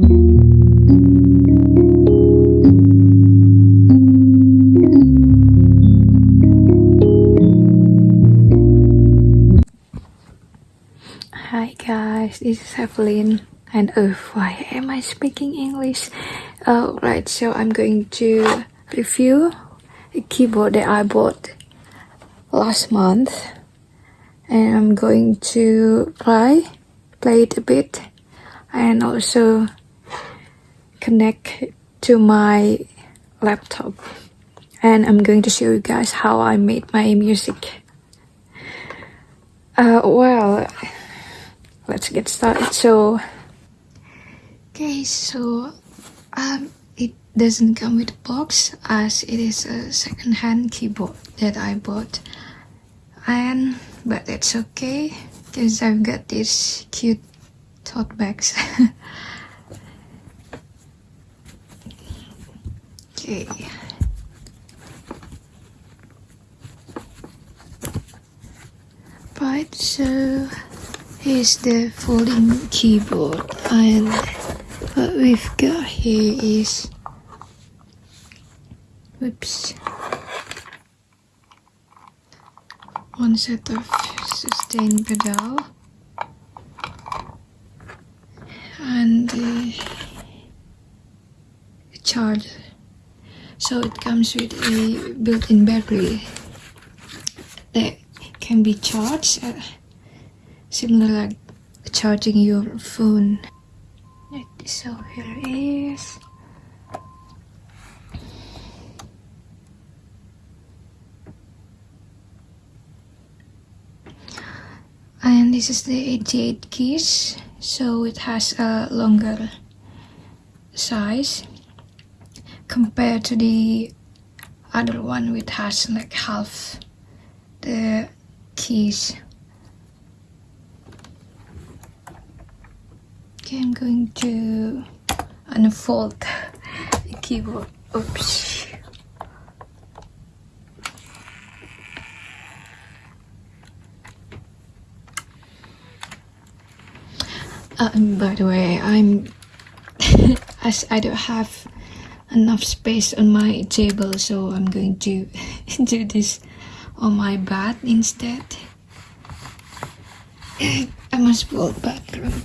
Hi guys, this is Evelyn and oh why am I speaking English? Alright, so I'm going to review a keyboard that I bought last month and I'm going to play, play it a bit and also connect to my laptop and I'm going to show you guys how I made my music. Uh, well, let's get started. So, okay, so um, it doesn't come with a box as it is a second-hand keyboard that I bought, and but that's okay because I've got these cute tote bags. okay. Right, so Here's the folding keyboard. And what we've got here is whoops. One set of sustain pedal and the charger so it comes with a built-in battery that can be charged uh, similar like charging your phone. So here it is. And this is the 88 keys so it has a longer size compared to the other one which has like half the keys Okay, I'm going to unfold the keyboard. Oops. Uh, by the way, I'm as I don't have enough space on my table, so I'm going to do this on my bed instead. I must go bathroom.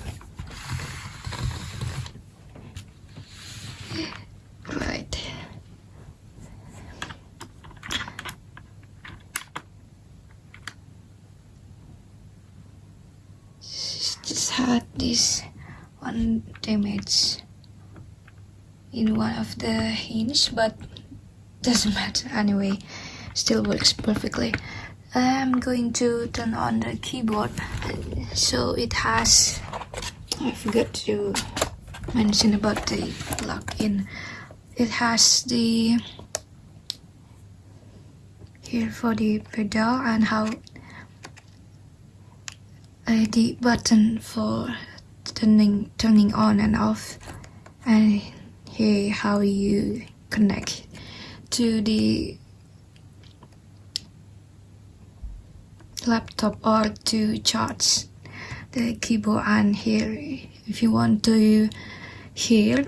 Right just had this one damage in one of the hinge but doesn't matter. Anyway still works perfectly. I'm going to turn on the keyboard. So it has I forgot to mention about the plug-in. It has the here for the pedal and how uh, the button for turning turning on and off. And here how you connect to the laptop or to charge the keyboard and here if you want to hear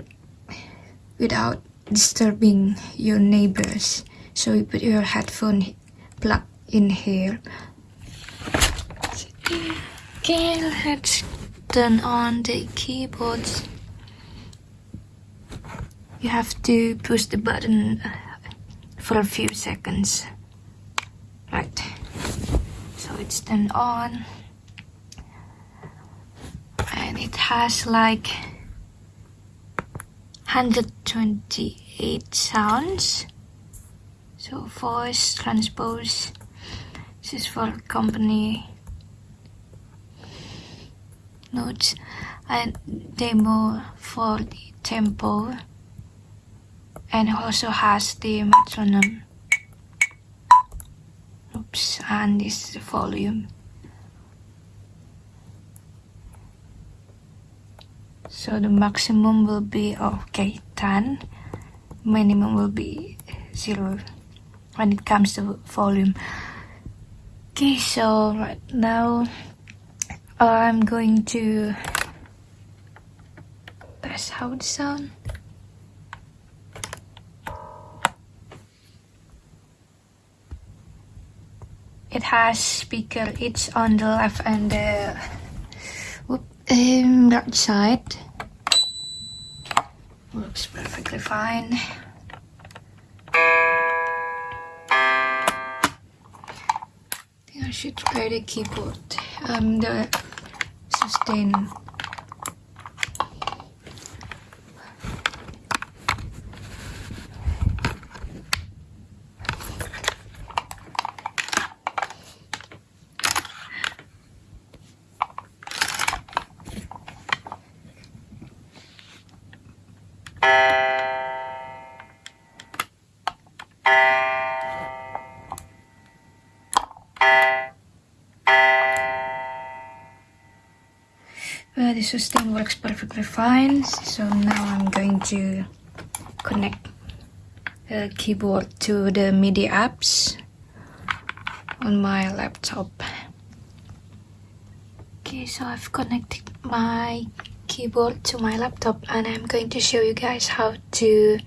without disturbing your neighbors so you put your headphone plug in here Okay, let's turn on the keyboard. You have to push the button uh, for a few seconds. Right. So it's turned on. And it has like 128 sounds. So voice, transpose. This is for company notes and demo for the tempo and also has the metronome. Oops and this is the volume. So the maximum will be okay 10 minimum will be 0 when it comes to volume. Okay so right now I'm going to guys how it sound. It has speaker, it's on the left and the whoop, um, right side. Works perfectly fine. I should play the keyboard. Um, the sustain the sustain works perfectly fine. So now I'm going to connect the keyboard to the MIDI apps on my laptop. Okay, so I've connected my keyboard to my laptop and I'm going to show you guys how to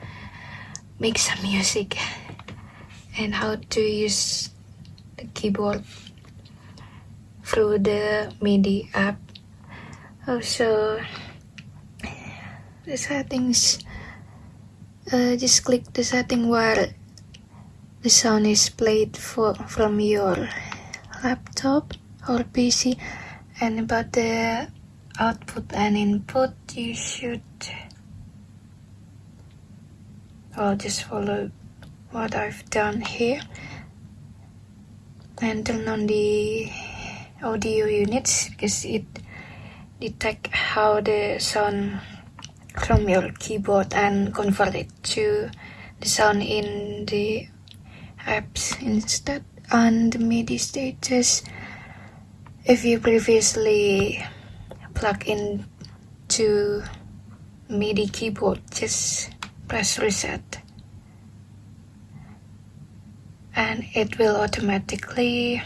make some music and how to use the keyboard through the MIDI app also the settings uh, just click the setting where the sound is played for from your laptop or PC and about the output and input you should I'll just follow what I've done here. And turn on the audio units because it detect how the sound from your keyboard and convert it to the sound in the apps instead. On the MIDI status if you previously plug in to MIDI keyboard just press reset. And it will automatically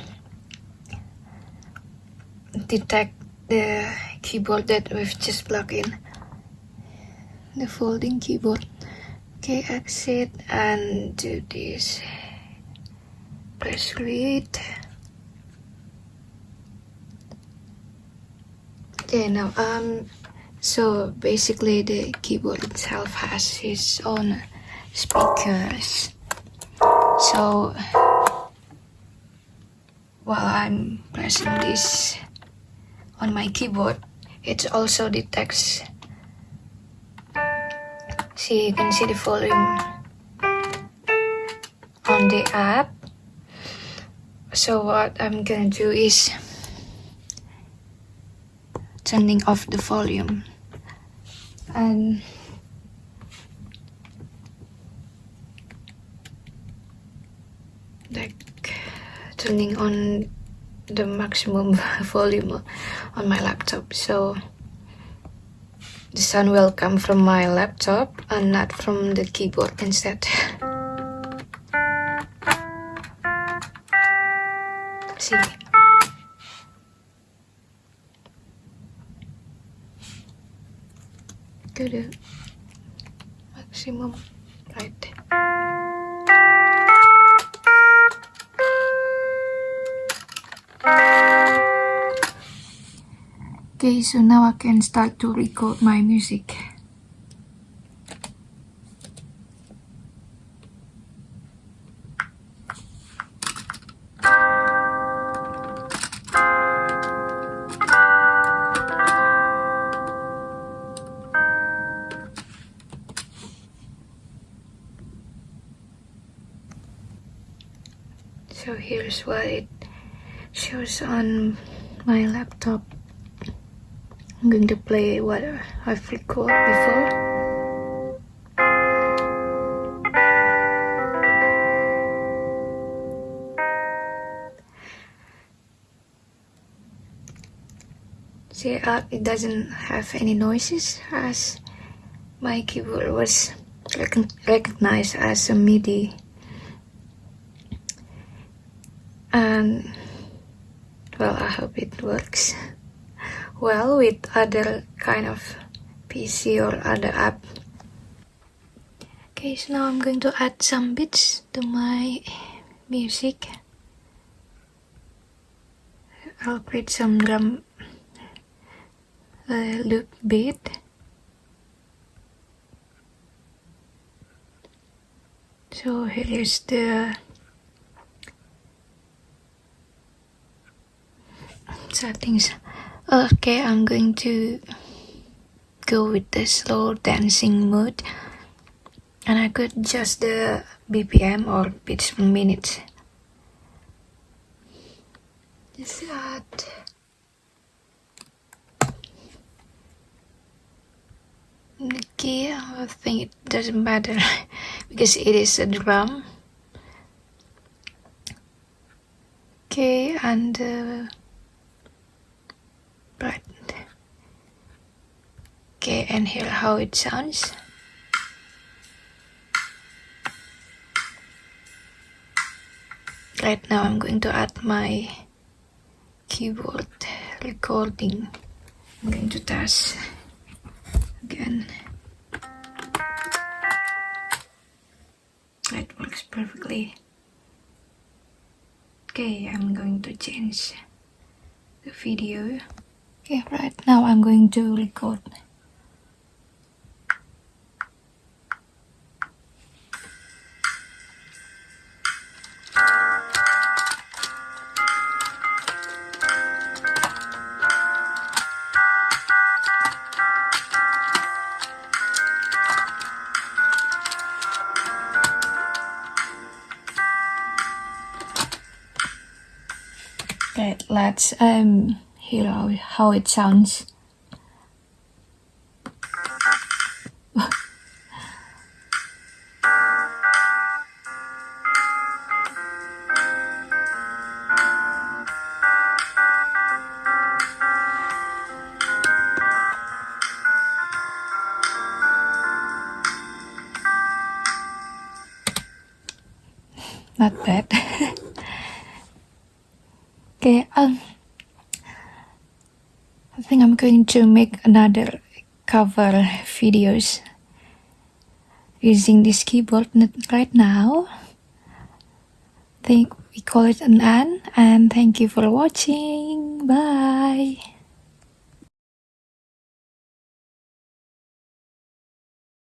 detect the keyboard that we've just plugged in. The folding keyboard. Okay exit and do this. Press create. Okay now um so basically the keyboard itself has its own speakers. So while I'm pressing this on my keyboard it also detects see you can see the volume on the app. So what I'm gonna do is turning off the volume. And like turning on the maximum volume on my laptop. So the sound will come from my laptop and not from the keyboard instead. See? To uh, maximum right Okay, so now I can start to record my music. So here's what it shows on my laptop. I'm going to play what I've recorded before. See, uh, it doesn't have any noises as my keyboard was rec recognized as a MIDI. And well, I hope it works well with other kind of PC or other app. Okay, so now I'm going to add some beats to my music. I'll create some drum uh, loop beat. So here is the settings. Okay, I'm going to go with the slow dancing mode and I could adjust the BPM or beats per minute. Just add the key, I think it doesn't matter because it is a drum. Okay, and uh, right. Okay, and hear how it sounds. Right now I'm going to add my keyboard recording. I'm going to test again. That works perfectly. Okay, I'm going to change the video. Okay, right now I'm going to record. Okay, let's um how, how it sounds. Not bad. okay, um, I think I'm going to make another cover videos using this keyboard right now. Think we call it an an and thank you for watching. Bye.